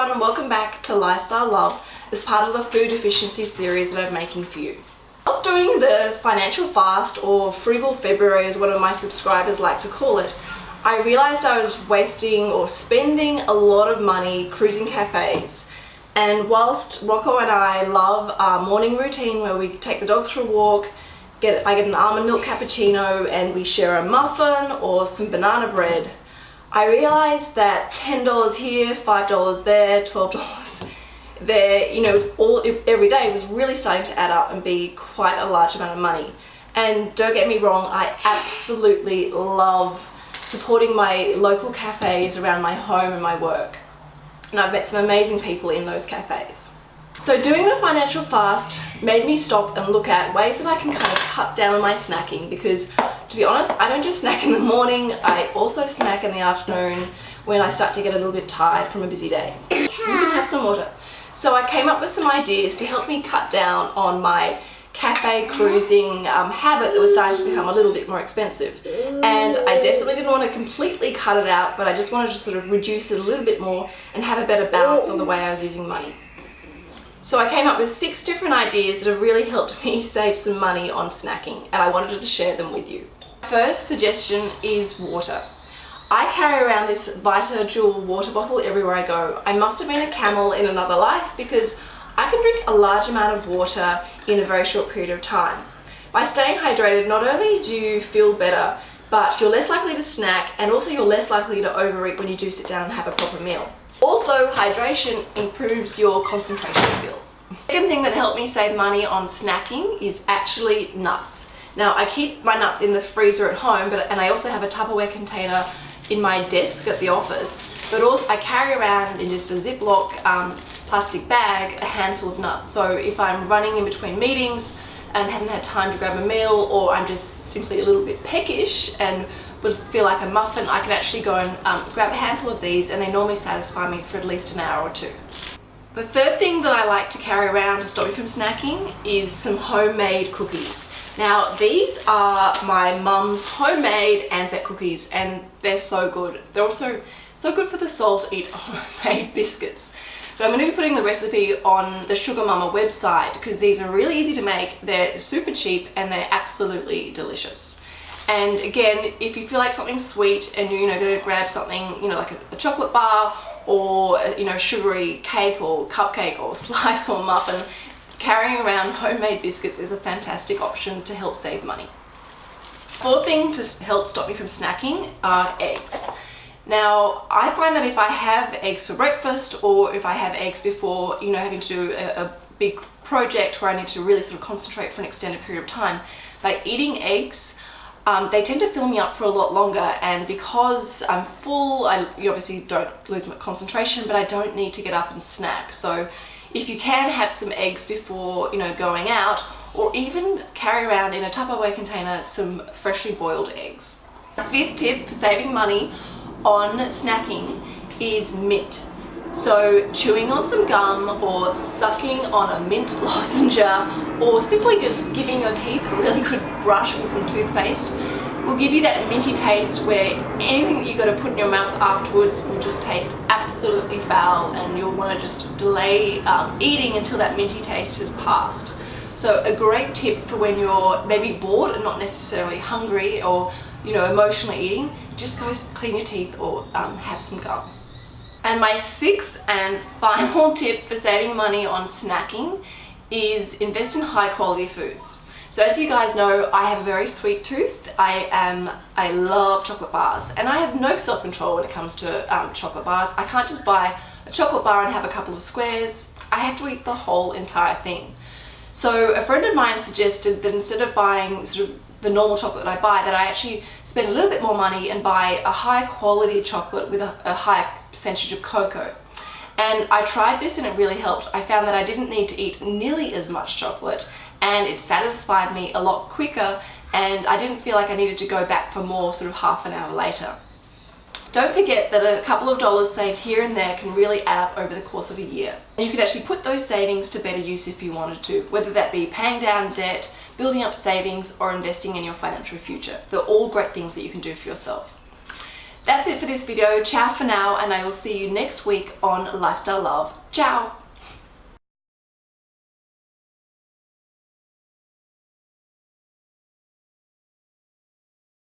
everyone and welcome back to Lifestyle Love as part of the food efficiency series that I'm making for you. I was doing the financial fast or frugal February as one of my subscribers like to call it. I realized I was wasting or spending a lot of money cruising cafes and whilst Rocco and I love our morning routine where we take the dogs for a walk, get I get an almond milk cappuccino and we share a muffin or some banana bread, I realized that $10 here, $5 there, $12 there, you know, it was all every day was really starting to add up and be quite a large amount of money. And don't get me wrong, I absolutely love supporting my local cafes around my home and my work. And I've met some amazing people in those cafes. So doing the financial fast made me stop and look at ways that I can kind of cut down on my snacking because to be honest, I don't just snack in the morning, I also snack in the afternoon when I start to get a little bit tired from a busy day. You can have some water. So I came up with some ideas to help me cut down on my cafe cruising um, habit that was starting to become a little bit more expensive. And I definitely didn't want to completely cut it out, but I just wanted to sort of reduce it a little bit more and have a better balance on the way I was using money. So I came up with six different ideas that have really helped me save some money on snacking and I wanted to share them with you. First suggestion is water. I carry around this VitaJuwel water bottle everywhere I go. I must have been a camel in another life because I can drink a large amount of water in a very short period of time. By staying hydrated, not only do you feel better, but you're less likely to snack and also you're less likely to overeat when you do sit down and have a proper meal. Also, hydration improves your concentration skills. Second thing that helped me save money on snacking is actually nuts. Now, I keep my nuts in the freezer at home, but and I also have a Tupperware container in my desk at the office, but also I carry around in just a Ziploc um, plastic bag a handful of nuts. So if I'm running in between meetings and haven't had time to grab a meal or I'm just simply a little bit peckish and would feel like a muffin, I can actually go and um, grab a handful of these and they normally satisfy me for at least an hour or two. The third thing that I like to carry around to stop me from snacking is some homemade cookies. Now these are my mum's homemade Anzac cookies and they're so good. They're also so good for the soul to eat homemade biscuits. But I'm going to be putting the recipe on the SugarMamma website because these are really easy to make, they're super cheap and they're absolutely delicious. And again, if you feel like something sweet and you're you know, going to grab something, you know, like a, a chocolate bar or, uh, you know, sugary cake or cupcake or slice or muffin, carrying around homemade biscuits is a fantastic option to help save money. Fourth thing to help stop me from snacking are eggs. Now, I find that if I have eggs for breakfast or if I have eggs before, you know, having to do a, a big project where I need to really sort of concentrate for an extended period of time, by eating eggs, um, they tend to fill me up for a lot longer and because I'm full, I you obviously don't lose my concentration, but I don't need to get up and snack. So if you can have some eggs before, you know, going out, or even carry around in a Tupperware container some freshly boiled eggs. Fifth tip for saving money on snacking is mint. So chewing on some gum or sucking on a mint lozenge or simply just giving your teeth a really good brush with some toothpaste will give you that minty taste where anything that you got to put in your mouth afterwards will just taste absolutely foul and you'll want to just delay um, eating until that minty taste has passed. So a great tip for when you're maybe bored and not necessarily hungry or you know, emotionally eating, just go clean your teeth or um, have some gum. And my sixth and final tip for saving money on snacking is invest in high quality foods. So as you guys know, I have a very sweet tooth. I am, I love chocolate bars and I have no self-control when it comes to um, chocolate bars. I can't just buy a chocolate bar and have a couple of squares. I have to eat the whole entire thing. So a friend of mine suggested that instead of buying sort of the normal chocolate that I buy that I actually spend a little bit more money and buy a high quality chocolate with a, a high percentage of cocoa. And I tried this and it really helped. I found that I didn't need to eat nearly as much chocolate and it satisfied me a lot quicker and I didn't feel like I needed to go back for more sort of half an hour later. Don't forget that a couple of dollars saved here and there can really add up over the course of a year. And you could actually put those savings to better use if you wanted to, whether that be paying down debt, building up savings, or investing in your financial future. They're all great things that you can do for yourself. That's it for this video. Ciao for now and I will see you next week on Lifestyle Love. Ciao!